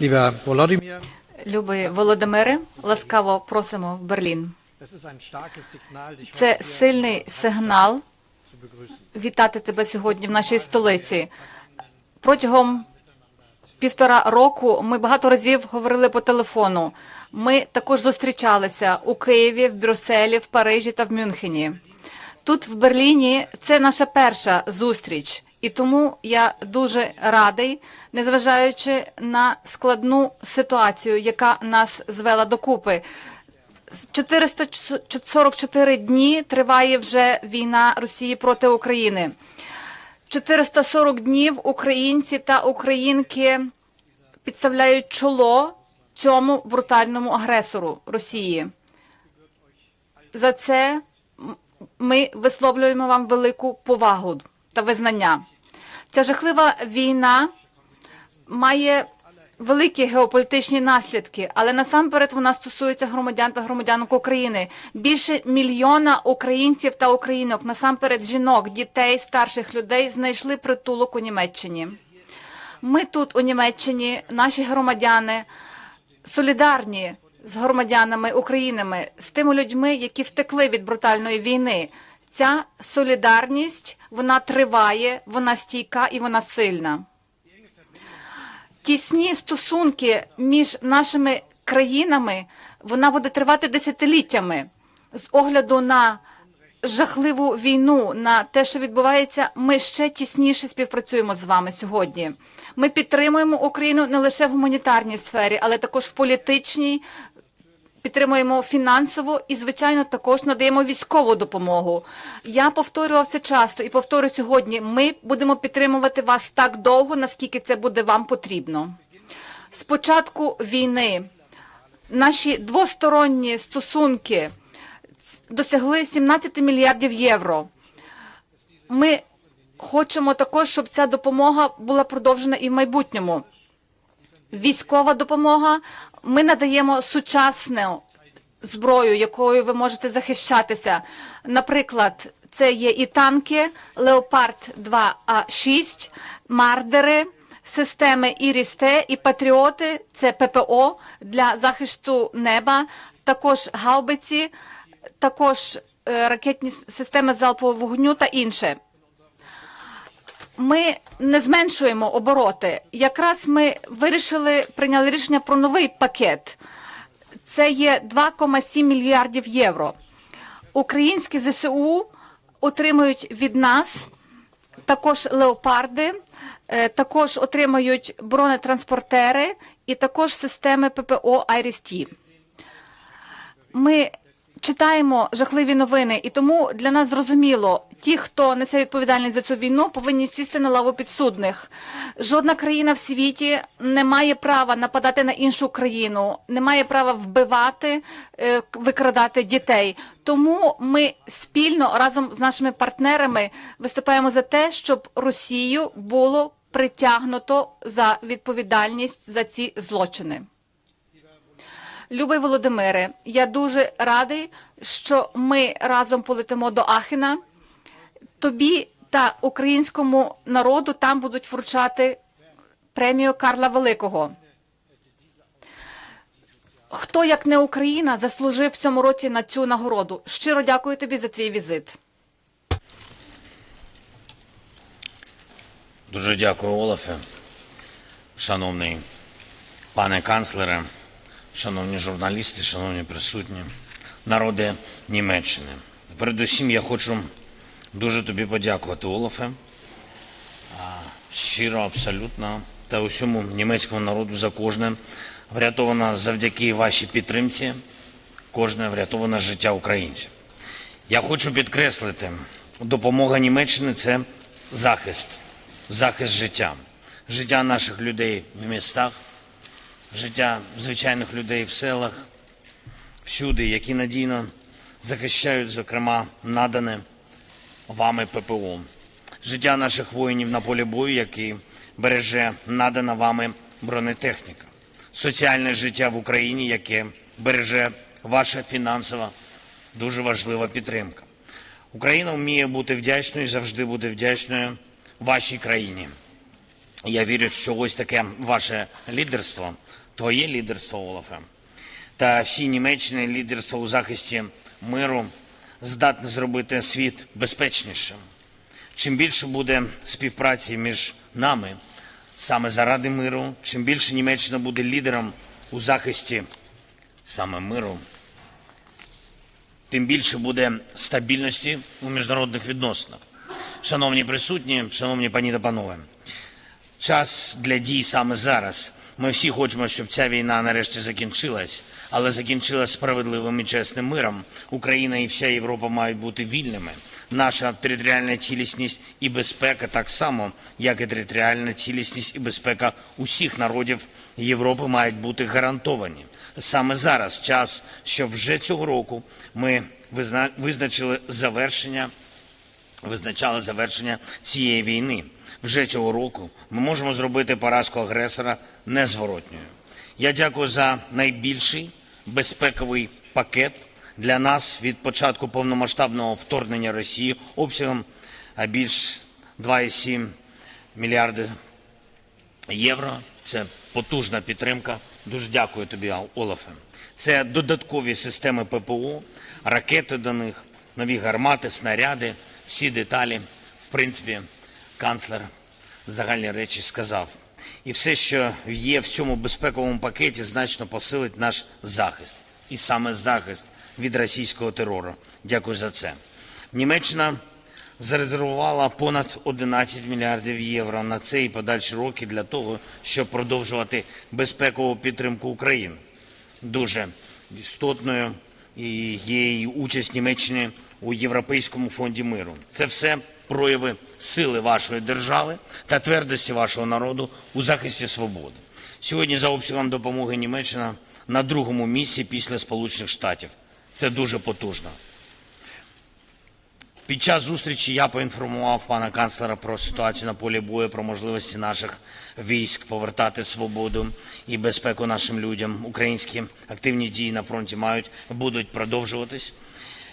Lieber Volodymyr, Любий Володимире, ласкаво просимо в Берлін. Це сильний сигнал вітати тебе сьогодні в нашій столиці. Протягом півтора року ми багато разів говорили по телефону. Ми також зустрічалися у Києві, в Брюсселі, в Парижі та в Мюнхені. Тут в Берліні це наша перша зустріч, і тому я дуже радий, незважаючи на складну ситуацію, яка нас звела докупи. З 444 дні триває вже війна Росії проти України. 440 днів українці та українки підставляють чоло цьому брутальному агресору Росії. За це ми висловлюємо вам велику повагу та визнання. Ця жахлива війна має великі геополітичні наслідки, але насамперед вона стосується громадян та громадянок України. Більше мільйона українців та українок, насамперед жінок, дітей, старших людей, знайшли притулок у Німеччині. Ми тут, у Німеччині, наші громадяни солідарні з громадянами Українами, з тими людьми, які втекли від брутальної війни. Ця солідарність вона триває, вона стійка і вона сильна тісні стосунки між нашими країнами вона буде тривати десятиліттями з огляду на жахливу війну, на те, що відбувається. Ми ще тісніше співпрацюємо з вами сьогодні. Ми підтримуємо Україну не лише в гуманітарній сфері, але також в політичній. Підтримуємо фінансово і, звичайно, також надаємо військову допомогу. Я повторював це часто і повторю сьогодні. Ми будемо підтримувати вас так довго, наскільки це буде вам потрібно. З початку війни наші двосторонні стосунки досягли 17 мільярдів євро. Ми хочемо також, щоб ця допомога була продовжена і в майбутньому військова допомога. Ми надаємо сучасну зброю, якою ви можете захищатися. Наприклад, це є і танки Леопард 2 а 6 мардери, системи Ірісте і Патріоти. Це ППО для захисту неба, також гаубиці, також е, ракетні системи залпового вогню та інше ми не зменшуємо обороти. Якраз ми вирішили прийняли рішення про новий пакет. Це є 2,7 мільярдів євро. Українські ЗСУ отримують від нас також леопарди, е, також отримають бронетранспортери і також системи ППО «Айріс-Ті». Ми читаємо жахливі новини, і тому для нас зрозуміло, ті, хто несе відповідальність за цю війну, повинні сісти на лаву підсудних. Жодна країна в світі не має права нападати на іншу країну, не має права вбивати, е, викрадати дітей. Тому ми спільно разом з нашими партнерами виступаємо за те, щоб Росію було притягнуто за відповідальність за ці злочини. Любий Володимире, я дуже радий, що ми разом полетимо до Ахена. Тобі та українському народу там будуть вручати премію Карла Великого. Хто, як не Україна, заслужив в цьому році на цю нагороду? Щиро дякую тобі за твій візит. Дуже дякую, Олафе. Шановний пане канцлере, шановні журналісти, шановні присутні, народи Німеччини. Передусім я хочу дуже тобі подякувати, Олафе. Щиро, абсолютно, та усьому німецькому народу за кожне. Врятовано завдяки вашій підтримці, кожне врятоване життя українців. Я хочу підкреслити, допомога Німеччини це захист, захист життя, життя наших людей в містах, життя звичайних людей в селах, всюди, які надійно захищають, зокрема, надане вами ППО, життя наших воїнів на полі бою, який береже надана вами бронетехніка, соціальне життя в Україні, яке береже ваша фінансова дуже важлива підтримка. Україна вміє бути вдячною і завжди буде вдячною вашій країні. Я вірю, що ось таке ваше лідерство, твоє лідерство, Олафе, та всі Німеччини лідерство у захисті миру здатне зробити світ безпечнішим. Чим більше буде співпраці між нами саме заради миру, чим більше Німеччина буде лідером у захисті саме миру, тим більше буде стабільності у міжнародних відносинах. Шановні присутні, шановні пані та панове, час для дій саме зараз. Ми всі хочемо, щоб ця війна нарешті закінчилась, але закінчилась справедливим і чесним миром. Україна і вся Європа мають бути вільними. Наша територіальна цілісність і безпека так само, як і територіальна цілісність і безпека усіх народів Європи мають бути гарантовані. Саме зараз час, щоб вже цього року ми визна- визначили завершення визначали завершення цієї війни. Вже цього року ми можемо зробити поразку агресора незворотньою. Я дякую за найбільший безпековий пакет для нас від початку повномасштабного вторгнення Росії обсягом більш 2,7 мільярди євро. Це потужна підтримка. Дуже дякую тобі, Олафе. Це додаткові системи ППО, ракети до них, нові гармати, снаряди, всі деталі. В принципі, канцлер загальні речі сказав. І все, що є в цьому безпековому пакеті, значно посилить наш захист. І саме захист від російського терору. Дякую за це. Німеччина зарезервувала понад 11 мільярдів євро на цей і подальші роки для того, щоб продовжувати безпекову підтримку України. Дуже істотною є і участь Німеччини у Європейському фонді миру. Це все прояви сили вашої держави та твердості вашого народу у захисті свободи. Сьогодні за обсягом допомоги Німеччина на другому місці після Сполучених Штатів. Це дуже потужно. Під час зустрічі я поінформував пана канцлера про ситуацію на полі бою, про можливості наших військ повертати свободу і безпеку нашим людям. Українські активні дії на фронті мають будуть продовжуватись.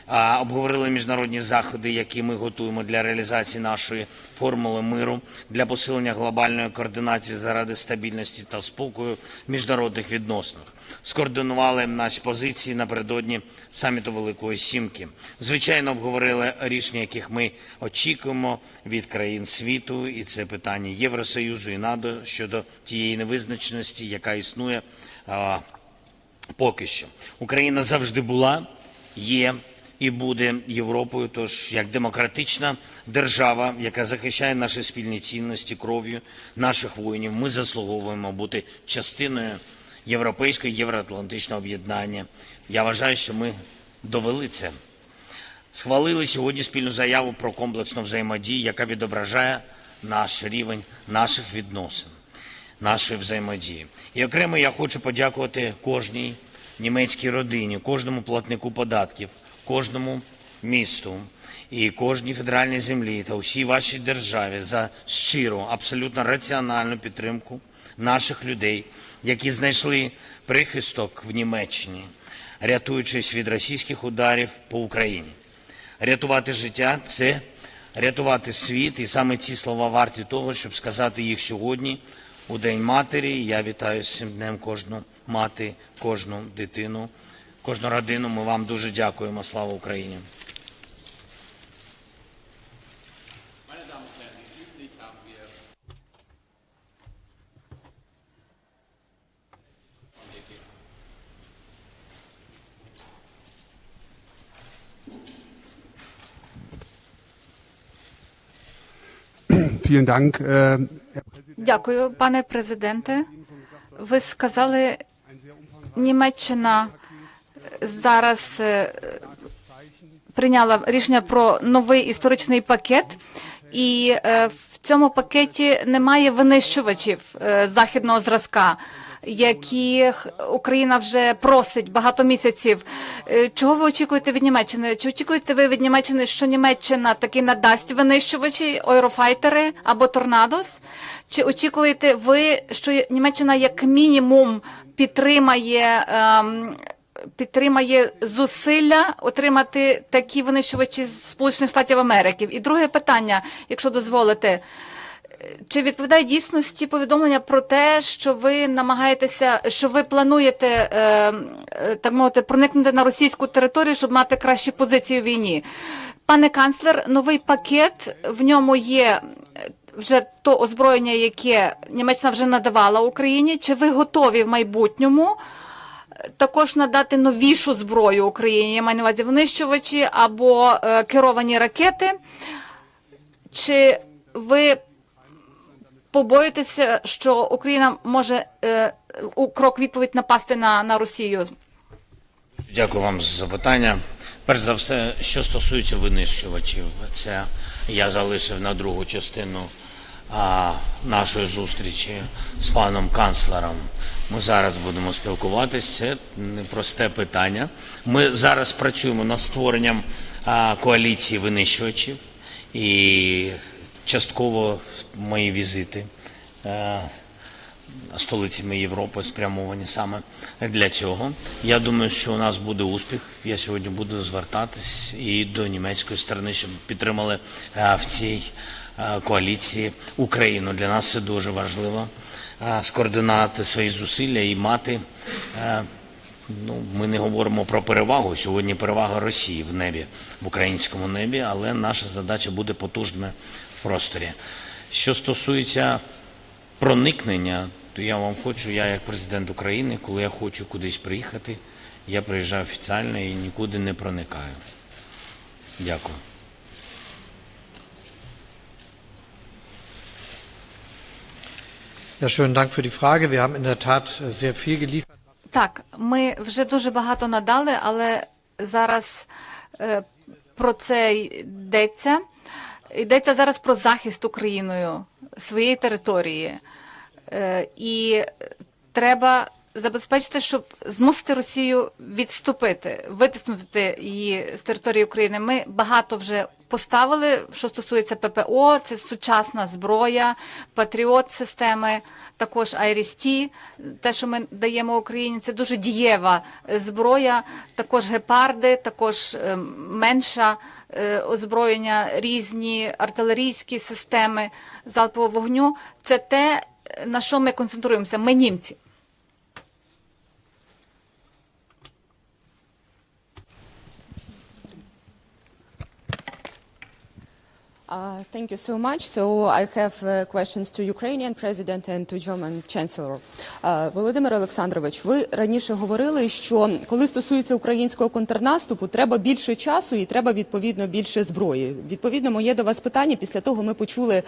Обговорили міжнародні заходи, які ми готуємо для реалізації нашої формули миру для посилення глобальної координації заради стабільності та спокою в міжнародних відносинах. Скоординували наші позиції напередодні саміту Великої Сімки. Звичайно, обговорили рішення, яких ми очікуємо від країн світу, і це питання Євросоюзу і НАТО щодо тієї невизначеності, яка існує поки що. Україна завжди була, є і буде Європою. Тож як демократична держава, яка захищає наші спільні цінності кров'ю наших воїнів, ми заслуговуємо бути частиною європейського євроатлантичного об'єднання. Я вважаю, що ми довели це. Схвалили сьогодні спільну заяву про комплексну взаємодію, яка відображає наш рівень наших відносин, нашої взаємодії. І окремо я хочу подякувати кожній німецькій родині, кожному платнику податків, кожному місту і кожній федеральній землі та усій вашій державі за щиру, абсолютно раціональну підтримку наших людей, які знайшли прихисток в Німеччині, рятуючись від російських ударів по Україні. Рятувати життя це рятувати світ, і саме ці слова варті того, щоб сказати їх сьогодні, у День матері. Я вітаю з цим днем кожну мати, кожну дитину, кожну родину. Ми вам дуже дякуємо. Слава Україні! Äh, Дякую, пане президенте. Ви сказали, Німеччина зараз е, прийняла рішення про новий історичний пакет, і е, в цьому пакеті немає винищувачів е, західного зразка, яких Україна вже просить багато місяців. Чого ви очікуєте від Німеччини? Чи очікуєте ви від Німеччини, що Німеччина таки надасть винищувачі, ойрофайтери або торнадос? Чи очікуєте ви, що Німеччина як мінімум підтримає? ем, підтримає зусилля отримати такі винищувачі Сполучених Штатів Америки. І друге питання, якщо дозволите, Чи відповідає дійсності повідомлення про те, що ви намагаєтеся, що ви плануєте е, е, так мовити проникнути на російську територію, щоб мати кращі позиції у війні? Пане канцлер, новий пакет в ньому є е, вже то озброєння, яке Німеччина вже надавала Україні. Чи ви готові в майбутньому е, також надати новішу зброю Україні? Я маю на увазі винищувачі або е, керовані ракети? Чи ви побоїтеся, що Україна може е, у крок відповідь напасти на, на Росію? Дякую вам за запитання. Перш за все, що стосується винищувачів, це я залишив на другу частину нашої зустрічі з паном канцлером. Ми зараз будемо спілкуватись. Це непросте питання. Ми зараз працюємо над створенням а, коаліції винищувачів і частково мої візити. столицями Європи спрямовані саме для цього. Я думаю, що у нас буде успіх. Я сьогодні буду звертатись і до німецької сторони, щоб підтримали в цій коаліції Україну. Для нас це дуже важливо е, скоординувати свої зусилля і мати. е, Ну, ми не говоримо про перевагу. Сьогодні перевага Росії в небі, в українському небі, але наша задача буде потужними в просторі. Що стосується проникнення, то я вам хочу, я як президент України, коли я хочу кудись приїхати, я приїжджаю офіціально і нікуди не проникаю. Дякую. Ja, schönen Dank für die Frage. Wir haben in der Tat äh, sehr viel geliefert. Так, ми вже дуже багато надали, але зараз е, про це йдеться. Йдеться зараз про захист Україною своєї території. Е, і треба забезпечити, щоб змусити Росію відступити, витиснути її з території України. Ми багато вже поставили, що стосується ППО, це сучасна зброя, патріот системи, також IRIS-T, те, що ми даємо Україні, це дуже дієва зброя, також гепарди, також е, менша е, озброєння, різні артилерійські системи залпового вогню. Це те, на що ми концентруємося. Ми німці. Uh, Thank you so much. So I have uh, questions to Ukrainian president and to German chancellor. Uh, Володимир Олександрович, ви раніше говорили, що коли стосується українського контрнаступу, треба більше часу і треба відповідно більше зброї. Відповідно, моє до вас питання. Після того ми почули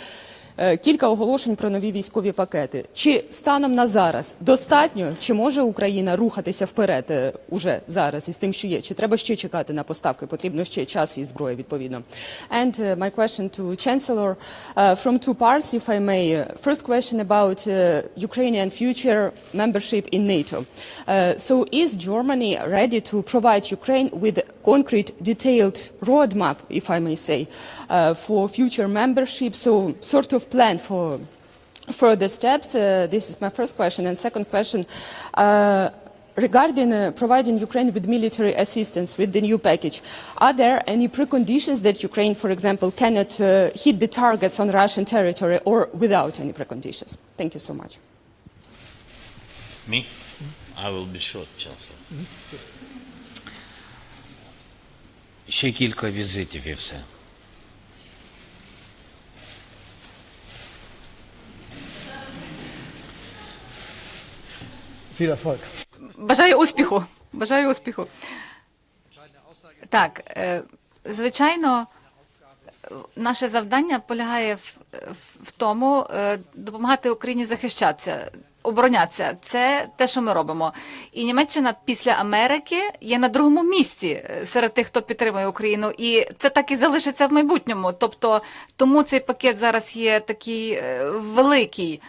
кілька оголошень про нові військові пакети. Чи станом на зараз достатньо, чи може Україна рухатися вперед е, уже зараз із тим, що є? Чи треба ще чекати на поставки? Потрібно ще час і зброя відповідно. And uh, my question to Chancellor uh, from two parts, if I may. Uh, First question about uh, Ukrainian future membership in NATO. Uh, so is Germany ready to provide Ukraine with concrete, detailed roadmap, if I may say, uh, for future membership? So sort of plan for further steps. Uh, this is my first question. And second question, uh, regarding uh, providing Ukraine with military assistance with the new package, are there any preconditions that Ukraine, for example, cannot uh, hit the targets on Russian territory or without any preconditions? Thank you so much. Me? I will be short, Chancellor. Ще кілька візитів і все. Viel Erfolg. Бажаю успіху. Бажаю успіху. Так, е, звичайно, наше завдання полягає в, в, тому, е, допомагати Україні захищатися, оборонятися. Це те, що ми робимо. І Німеччина після Америки є на другому місці е, серед тих, хто підтримує Україну. І це так і залишиться в майбутньому. Тобто, тому цей пакет зараз є такий великий.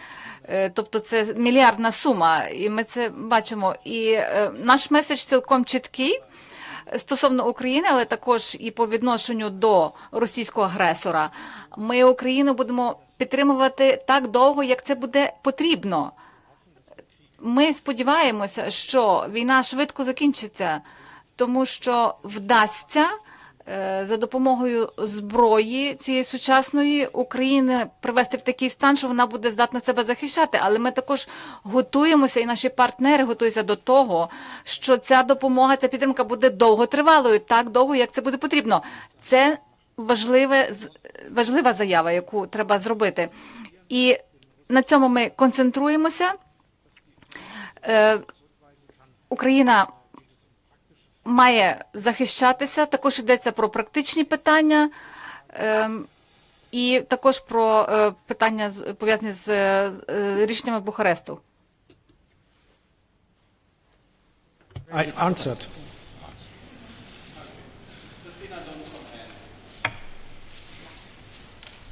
Е, Тобто це мільярдна сума, і ми це бачимо. І е, наш меседж цілком чіткий стосовно України, але також і по відношенню до російського агресора. Ми Україну будемо підтримувати так довго, як це буде потрібно. Ми сподіваємося, що війна швидко закінчиться, тому що вдасться е, за допомогою зброї цієї сучасної України привести в такий стан, що вона буде здатна себе захищати. Але ми також готуємося, і наші партнери готуються до того, що ця допомога, ця підтримка буде довготривалою, так довго, як це буде потрібно. Це важливе, важлива заява, яку треба зробити. І на цьому ми концентруємося. Е, Україна має захищатися. Також йдеться про практичні питання ем, і також про е, питання з- пов'язані з е, е, рішеннями Бухаресту. I answered.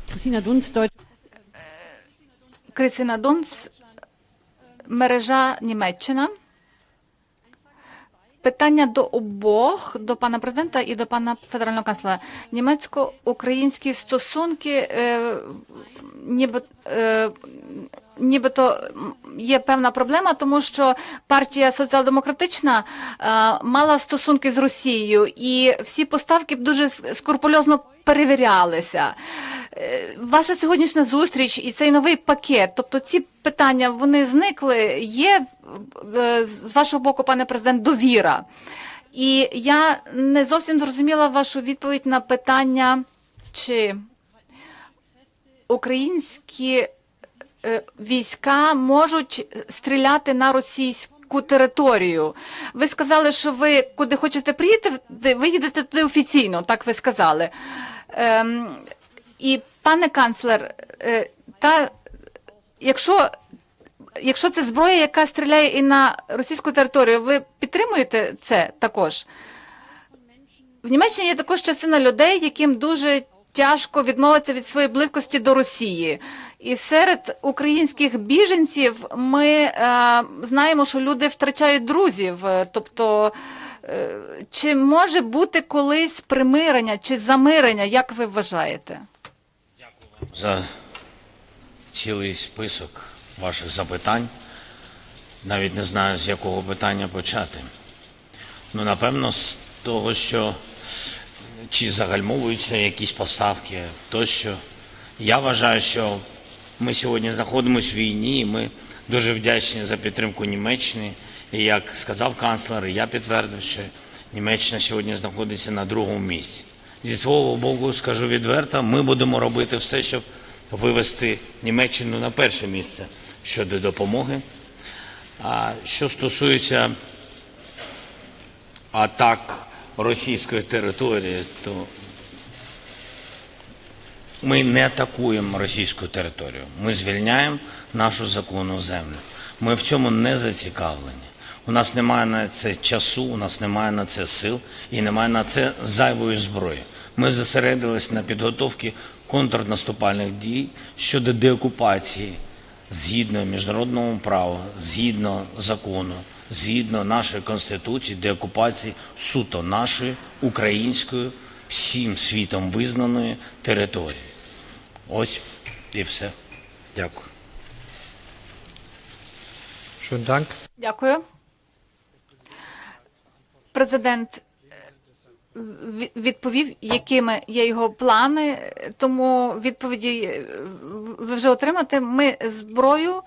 Christina Dunz. Крисіна Дунс, мережа Німеччина. Питання до обох, до пана президента і до пана федерального канцлера. Німецько-українські стосунки, е, ніби, е, нібито є певна проблема, тому що партія соціал-демократична е, мала стосунки з Росією, і всі поставки дуже скрупульозно перевірялися. Е, Ваша сьогоднішня зустріч і цей новий пакет, тобто ці питання вони зникли. Є е, з вашого боку, пане президент, довіра. І я не зовсім зрозуміла вашу відповідь на питання, чи українські е, війська можуть стріляти на російську територію. Ви сказали, що ви куди хочете приїхати, ви їдете туди офіційно, так ви сказали. Ем, і пане канцлер, е, та якщо, якщо це зброя, яка стріляє і на російську територію, ви підтримуєте це також? В Німеччині є також частина людей, яким дуже тяжко відмовитися від своєї близькості до Росії. І серед українських біженців ми е, знаємо, що люди втрачають друзів. Тобто, чи може бути колись примирення чи замирення, як ви вважаєте? Дякую вам за цілий список ваших запитань. Навіть не знаю, з якого питання почати. Ну, напевно, з того, що чи загальмовуються якісь поставки тощо. Я вважаю, що ми сьогодні знаходимося в війні, і ми дуже вдячні за підтримку Німеччини. І як сказав канцлер, і я підтвердив, що Німеччина сьогодні знаходиться на другому місці. Зі свого боку, скажу відверто, ми будемо робити все, щоб вивести Німеччину на перше місце щодо допомоги. А що стосується атак російської території, то ми не атакуємо російську територію. Ми звільняємо нашу законну землю. Ми в цьому не зацікавлені. У нас немає на це часу, у нас немає на це сил і немає на це зайвої зброї. Ми зосередились на підготовці контрнаступальних дій щодо деокупації згідно міжнародного права, згідно закону, згідно нашої конституції, деокупації суто нашої української, всім світом визнаної території. Ось і все. Дякую. Дякую. Президент е, відповів, якими є його плани, тому відповіді е, ви вже отримаєте. Ми зброю е,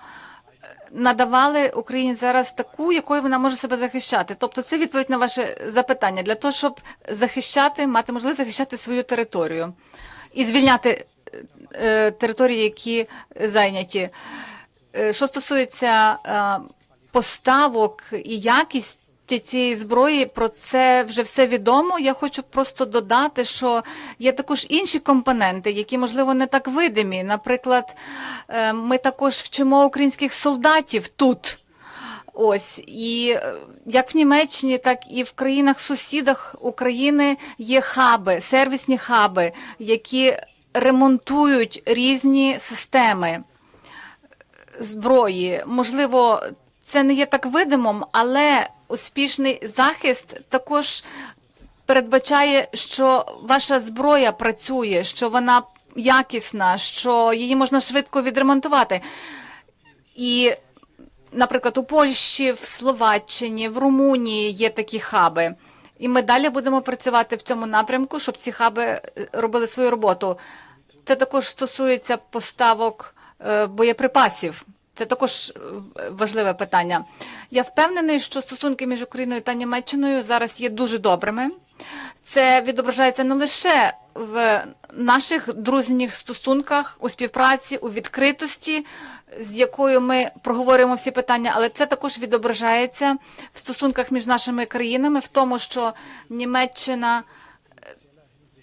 надавали Україні зараз таку, якою вона може себе захищати. Тобто це відповідь на ваше запитання для того, щоб захищати, мати можливість захищати свою територію і звільняти території, які зайняті. Що стосується поставок і якість цієї зброї, про це вже все відомо. Я хочу просто додати, що є також інші компоненти, які, можливо, не так видимі. Наприклад, е, ми також вчимо українських солдатів тут. Ось і е, як в Німеччині, так і в країнах-сусідах України є хаби, сервісні хаби, які ремонтують різні системи зброї. Можливо, це не є так видимим, але успішний захист також передбачає, що ваша зброя працює, що вона якісна, що її можна швидко відремонтувати. І, наприклад, у Польщі, в Словаччині, в Румунії є такі хаби. І ми далі будемо працювати в цьому напрямку, щоб ці хаби е, робили свою роботу. Це також стосується поставок е, боєприпасів. Це також е, важливе питання. Я впевнений, що стосунки між Україною та Німеччиною зараз є дуже добрими. Це відображається не лише в наших дружніх стосунках, у співпраці, у відкритості, з якою ми проговорюємо всі питання, але це також відображається в стосунках між нашими країнами, в тому, що Німеччина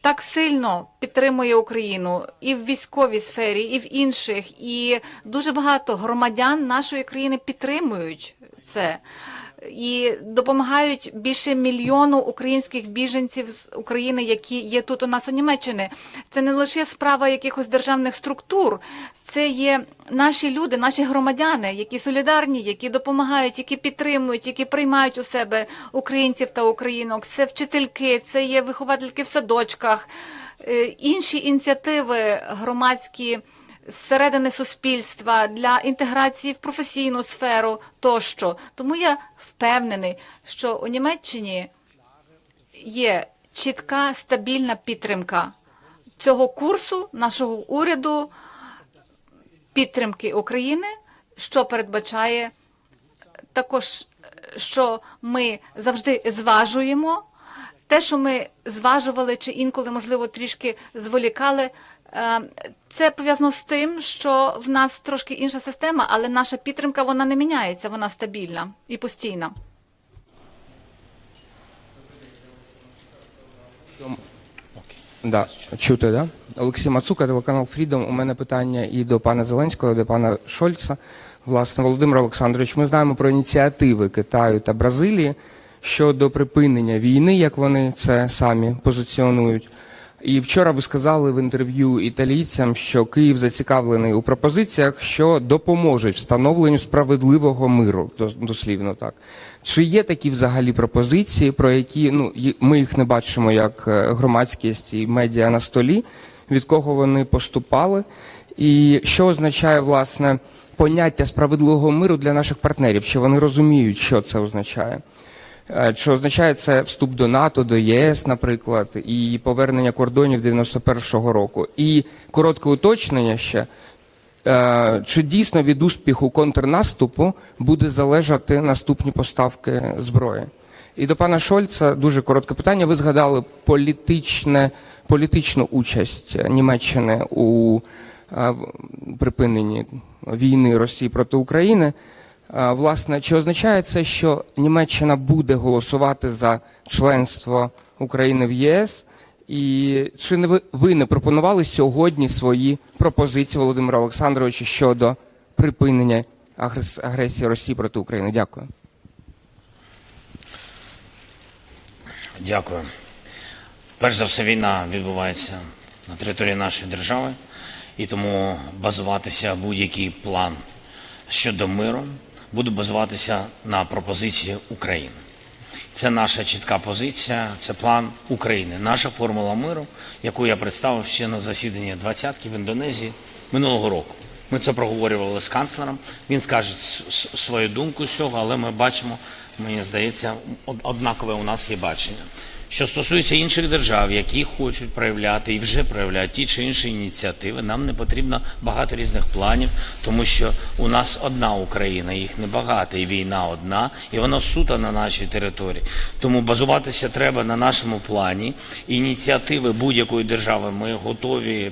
так сильно підтримує Україну і в військовій сфері, і в інших, і дуже багато громадян нашої країни підтримують це. І допомагають більше мільйону українських біженців з України, які є тут у нас у Німеччині. Це не лише справа якихось державних структур, це є наші люди, наші громадяни, які солідарні, які допомагають, які підтримують, які приймають у себе українців та українок. Це вчительки, це є виховательки в садочках, е, інші ініціативи громадські зсередини суспільства для інтеграції в професійну сферу тощо. Тому я впевнений, що у Німеччині є чітка стабільна підтримка цього курсу нашого уряду підтримки України, що передбачає також, що ми завжди зважуємо. Те, що ми зважували чи інколи, можливо, трішки зволікали, це пов'язано з тим, що в нас трошки інша система, але наша підтримка вона не міняється, вона стабільна і постійна. Да, чути, да? Олексій Мацука, телеканал Фрідом. У мене питання і до пана Зеленського, і до пана Шольца. Власне, Володимир Олександрович, ми знаємо про ініціативи Китаю та Бразилії щодо припинення війни, як вони це самі позиціонують. І вчора ви сказали в інтерв'ю італійцям, що Київ зацікавлений у пропозиціях, що допоможуть встановленню справедливого миру, дос- дослівно так. Чи є такі взагалі пропозиції, про які ну ми їх не бачимо як е, громадськість і медіа на столі, від кого вони поступали, і що означає власне поняття справедливого миру для наших партнерів? Чи вони розуміють, що це означає? Е, Чи означає це вступ до НАТО, до ЄС, наприклад, і повернення кордонів 91-го року? І коротке уточнення ще. Е, Чи дійсно від успіху контрнаступу буде залежати наступні поставки зброї? І до пана Шольца дуже коротке питання. Ви згадали політичне, політичну участь Німеччини у е, припиненні війни Росії проти України. Власне, чи означає це, що Німеччина буде голосувати за членство України в ЄС? І чи не ви, ви не пропонували сьогодні свої пропозиції Володимира Олександровича щодо припинення агрес- агресії Росії проти України? Дякую. Дякую. Перш за все, війна відбувається на території нашої держави, і тому базуватися будь-який план щодо миру буде базуватися на пропозиції України. Це наша чітка позиція, це план України, наша формула миру, яку я представив ще на засіданні двадцятки в Індонезії минулого року. Ми це проговорювали з канцлером. Він скаже свою думку з цього, але ми бачимо, мені здається, однакове у нас є бачення. Що стосується інших держав, які хочуть проявляти і вже проявляють ті чи інші ініціативи, нам не потрібно багато різних планів, тому що у нас одна Україна, їх небагато, і війна одна, і вона сута на нашій території. Тому базуватися треба на нашому плані. Ініціативи будь-якої держави ми готові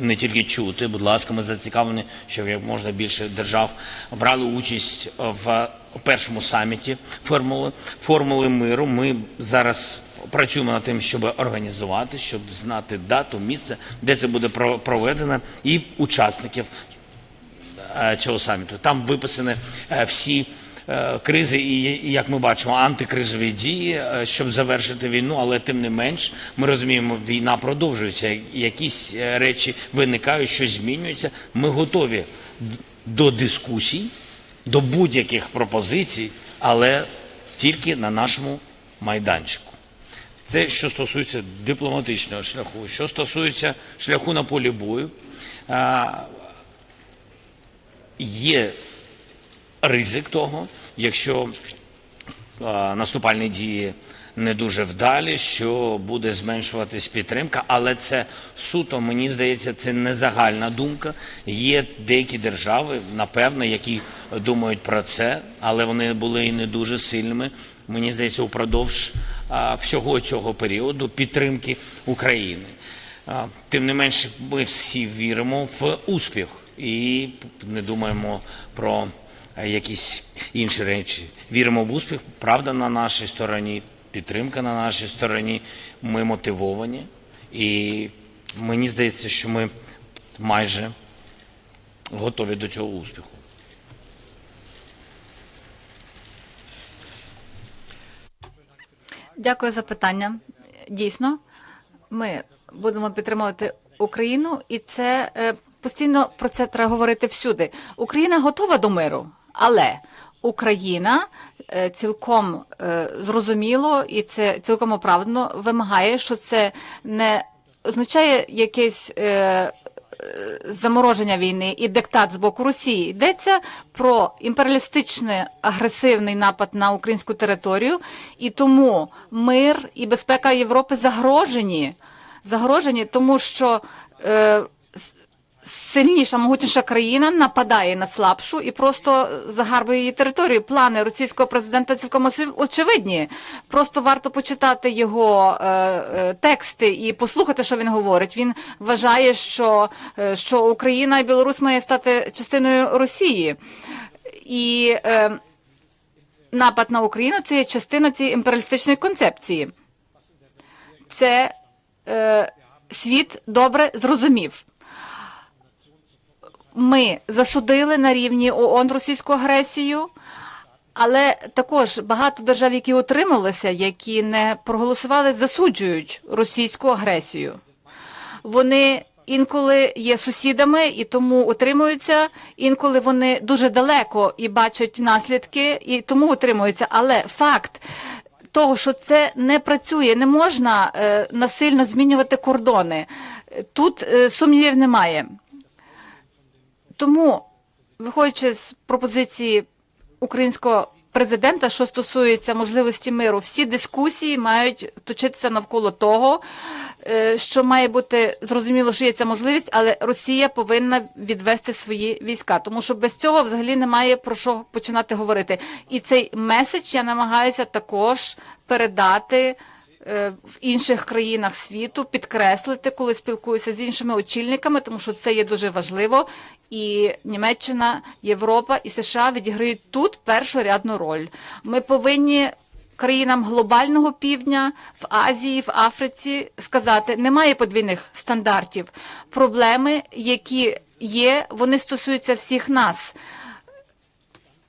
не тільки чути, будь ласка, ми зацікавлені, щоб як можна більше держав брали участь в першому саміті формули, формули миру. Ми зараз працюємо над тим, щоб організувати, щоб знати дату, місце, де це буде про- проведено, і учасників е, цього саміту. Там виписані е, всі кризи і, як ми бачимо, антикризові дії, е, щоб завершити війну, але тим не менш ми розуміємо, війна продовжується. Якісь е, речі виникають, щось змінюється. Ми готові до дискусій, до будь-яких пропозицій, але тільки на нашому майданчику. Це що стосується дипломатичного шляху. Що стосується шляху на полі бою, є ризик того, якщо наступальні дії не дуже вдалі, що буде зменшуватись підтримка, але це суто, мені здається, це не загальна думка. Є деякі держави, напевно, які думають про це, але вони були і не дуже сильними. Мені здається, упродовж всього цього періоду підтримки України. Тим не менше, ми всі віримо в успіх і не думаємо про якісь інші речі. Віримо в успіх, правда на нашій стороні, підтримка на нашій стороні. Ми мотивовані, і мені здається, що ми майже готові до цього успіху. Дякую за питання. Дійсно, ми будемо підтримувати Україну, і це е, постійно про це треба говорити всюди. Україна готова до миру, але Україна е, цілком е, зрозуміло і це цілком оправдано вимагає, що це не означає якесь. Е, замороження війни і диктат з боку Росії. Йдеться про імперіалістичний агресивний напад на українську територію, і тому мир і безпека Європи загрожені. Загрожені, тому що сильніша, могутніша країна нападає на слабшу і просто загарбує її територію. Плани російського президента цілком очевидні. Просто варто почитати його е, е, тексти і послухати, що він говорить. Він вважає, що, е, що Україна і Білорусь має стати частиною Росії. І е, напад на Україну це є частина цієї імперіалістичної концепції. Це е, світ добре зрозумів. Ми засудили на рівні ООН російську агресію, але також багато держав, які утрималися, які не проголосували, засуджують російську агресію. Вони інколи є сусідами і тому утримуються, інколи вони дуже далеко і бачать наслідки, і тому утримуються. Але факт того, що це не працює, не можна е, насильно змінювати кордони. Тут е, сумнівів немає. Тому, виходячи з пропозиції українського президента, що стосується можливості миру, всі дискусії мають точитися навколо того, е, що має бути зрозуміло, що є ця можливість, але Росія повинна відвести свої війська, тому що без цього взагалі немає про що починати говорити. І цей меседж я намагаюся також передати в інших країнах світу, підкреслити, коли спілкуюся з іншими очільниками, тому що це є дуже важливо. І Німеччина, Європа і США відіграють тут першорядну роль. Ми повинні країнам глобального півдня в Азії, в Африці сказати, немає подвійних стандартів. Проблеми, які є, вони стосуються всіх нас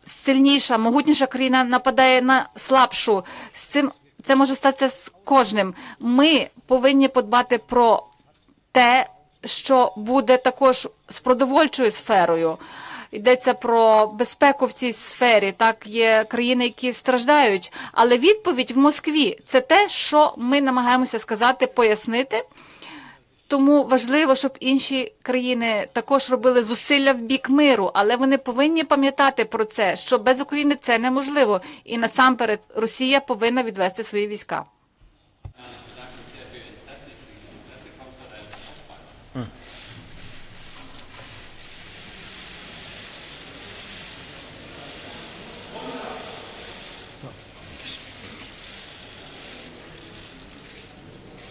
сильніша, могутніша країна нападає на слабшу. З цим це може статися з кожним. Ми повинні подбати про те, що буде також з продовольчою сферою. Йдеться про безпеку в цій сфері. Так є країни, які страждають. Але відповідь в Москві це те, що ми намагаємося сказати, пояснити. Тому важливо, щоб інші країни також робили зусилля в бік миру, але вони повинні пам'ятати про це, що без України це неможливо. І насамперед Росія повинна відвести свої війська.